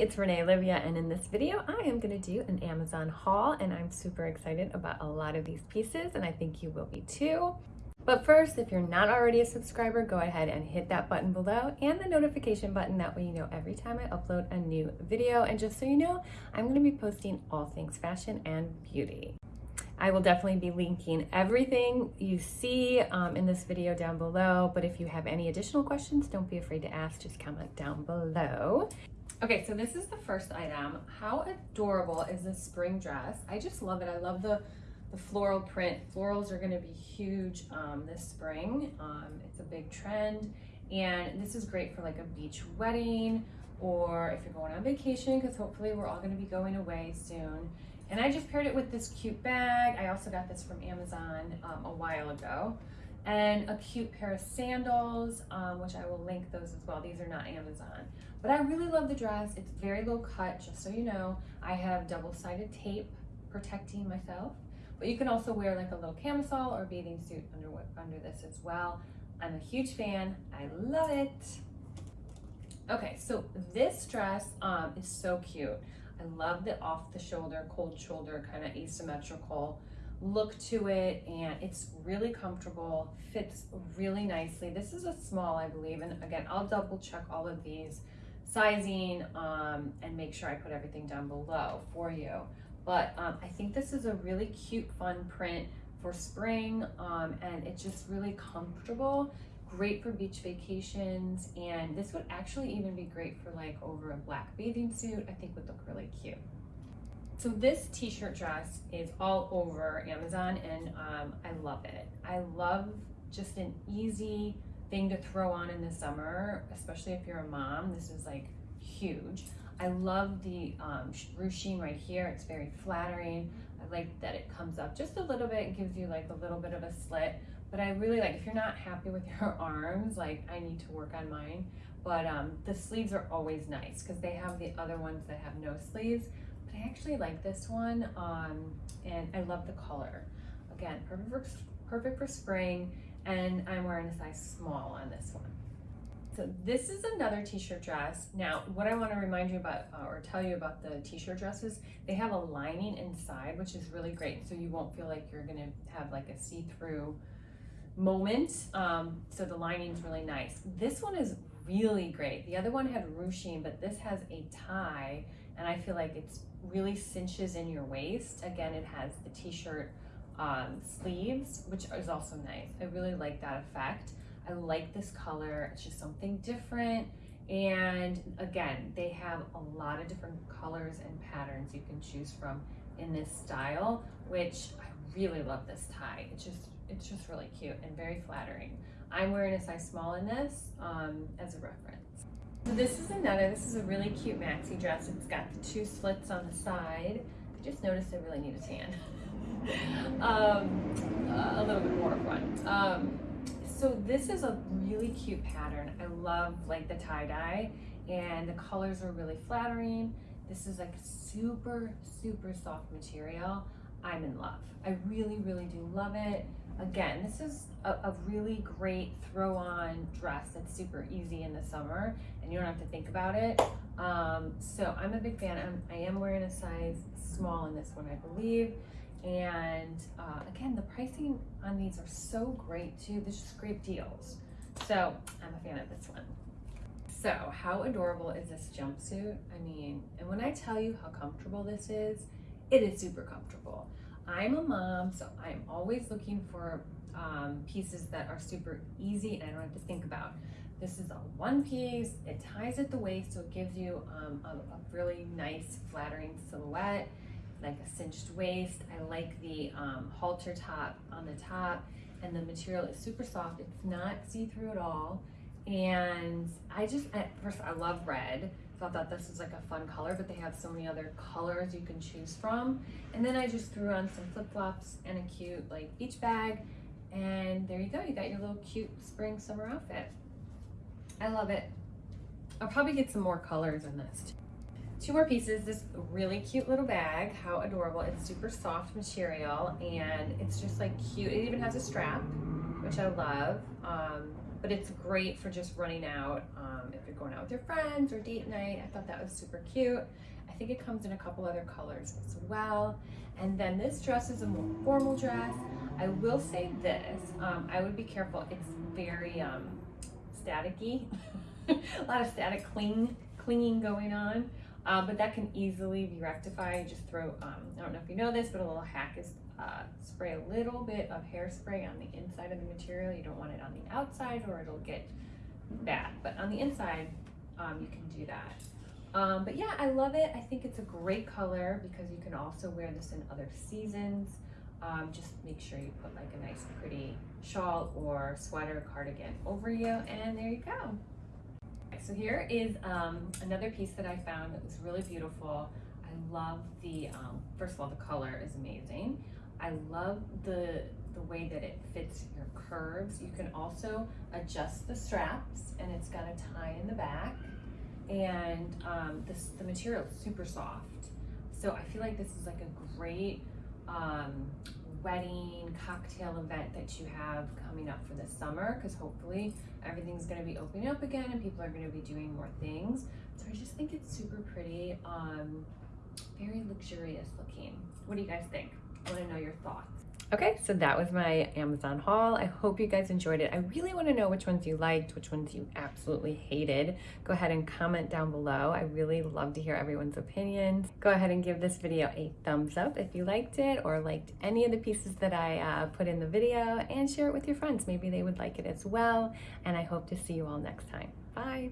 it's Renee Olivia and in this video I am going to do an Amazon haul and I'm super excited about a lot of these pieces and I think you will be too. But first, if you're not already a subscriber, go ahead and hit that button below and the notification button. That way you know every time I upload a new video. And just so you know, I'm going to be posting all things fashion and beauty. I will definitely be linking everything you see um, in this video down below, but if you have any additional questions, don't be afraid to ask, just comment down below. Okay, so this is the first item. How adorable is this spring dress? I just love it. I love the, the floral print. Florals are gonna be huge um, this spring. Um, it's a big trend. And this is great for like a beach wedding or if you're going on vacation, because hopefully we're all gonna be going away soon. And I just paired it with this cute bag. I also got this from Amazon um, a while ago. And a cute pair of sandals, um, which I will link those as well. These are not Amazon. But I really love the dress. It's very low cut, just so you know. I have double-sided tape protecting myself. But you can also wear like a little camisole or bathing suit under, under this as well. I'm a huge fan. I love it. Okay, so this dress um, is so cute. I love the off the shoulder, cold shoulder, kind of asymmetrical look to it and it's really comfortable, fits really nicely. This is a small, I believe, and again, I'll double check all of these sizing um, and make sure I put everything down below for you. But um, I think this is a really cute, fun print for spring um, and it's just really comfortable great for beach vacations and this would actually even be great for like over a black bathing suit I think would look really cute. So this t-shirt dress is all over Amazon and um, I love it. I love just an easy thing to throw on in the summer, especially if you're a mom. This is like huge. I love the um, ruching right here. It's very flattering. I like that it comes up just a little bit. It gives you like a little bit of a slit. But I really like, if you're not happy with your arms, like I need to work on mine. But um, the sleeves are always nice because they have the other ones that have no sleeves. But I actually like this one um, and I love the color. Again, perfect for, perfect for spring and I'm wearing a size small on this one. So this is another t-shirt dress. Now, what I want to remind you about uh, or tell you about the t-shirt dresses, they have a lining inside, which is really great. So you won't feel like you're going to have like a see-through moment. Um, so the lining's really nice. This one is really great. The other one had ruching, but this has a tie and I feel like it's really cinches in your waist. Again, it has the t-shirt um, sleeves, which is also nice. I really like that effect. I like this color. It's just something different. And again, they have a lot of different colors and patterns you can choose from in this style, which I really love this tie. It's just, it's just really cute and very flattering. I'm wearing a size small in this um, as a reference. So this is another, this is a really cute maxi dress. It's got the two slits on the side. I just noticed I really need a tan. um, uh, a little bit more of one. Um, so this is a really cute pattern. I love like the tie-dye and the colors are really flattering. This is like super, super soft material. I'm in love. I really, really do love it. Again, this is a, a really great throw on dress that's super easy in the summer and you don't have to think about it. Um, so I'm a big fan. I'm, I am wearing a size small in this one, I believe. And uh, again, the pricing on these are so great too. There's just great deals. So I'm a fan of this one. So how adorable is this jumpsuit? I mean, and when I tell you how comfortable this is, it is super comfortable. I'm a mom, so I'm always looking for um, pieces that are super easy and I don't have to think about. This is a one piece, it ties at the waist, so it gives you um, a, a really nice flattering silhouette like a cinched waist. I like the um, halter top on the top and the material is super soft. It's not see-through at all. And I just, at first I love red. So I thought this was like a fun color, but they have so many other colors you can choose from. And then I just threw on some flip-flops and a cute like beach bag. And there you go, you got your little cute spring summer outfit. I love it. I'll probably get some more colors in this. Two more pieces, this really cute little bag. How adorable. It's super soft material and it's just like cute. It even has a strap, which I love. Um, but it's great for just running out um, if you're going out with your friends or date night. I thought that was super cute. I think it comes in a couple other colors as well. And then this dress is a more formal dress. I will say this, um, I would be careful. It's very um, staticky, a lot of static cling, clinging going on. Uh, but that can easily be rectified. Just throw, um, I don't know if you know this, but a little hack is uh, spray a little bit of hairspray on the inside of the material. You don't want it on the outside or it'll get bad. But on the inside, um, you can do that. Um, but yeah, I love it. I think it's a great color because you can also wear this in other seasons. Um, just make sure you put like a nice pretty shawl or sweater cardigan over you and there you go. So here is um, another piece that I found that was really beautiful. I love the, um, first of all, the color is amazing. I love the, the way that it fits your curves. You can also adjust the straps and it's got a tie in the back and um, this, the material is super soft. So I feel like this is like a great um, wedding cocktail event that you have coming up for the summer because hopefully everything's going to be opening up again and people are going to be doing more things. So I just think it's super pretty, um, very luxurious looking. What do you guys think? I want to know your thoughts. Okay, so that was my Amazon haul. I hope you guys enjoyed it. I really want to know which ones you liked, which ones you absolutely hated. Go ahead and comment down below. I really love to hear everyone's opinions. Go ahead and give this video a thumbs up if you liked it or liked any of the pieces that I uh, put in the video and share it with your friends. Maybe they would like it as well. And I hope to see you all next time. Bye.